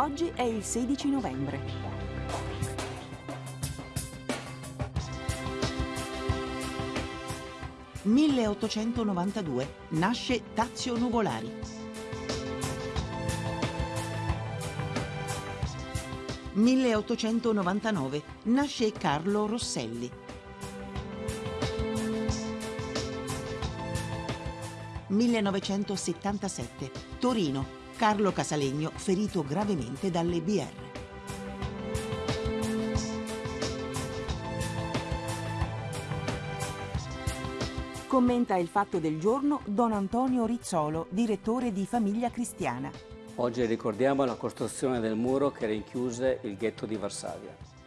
Oggi è il 16 novembre. «1892 nasce Tazio Nuvolari». 1899 nasce Carlo Rosselli. 1977 Torino Carlo Casalegno ferito gravemente dalle BR. Commenta il fatto del giorno Don Antonio Rizzolo, direttore di Famiglia Cristiana. Oggi ricordiamo la costruzione del muro che rinchiuse il ghetto di Varsavia.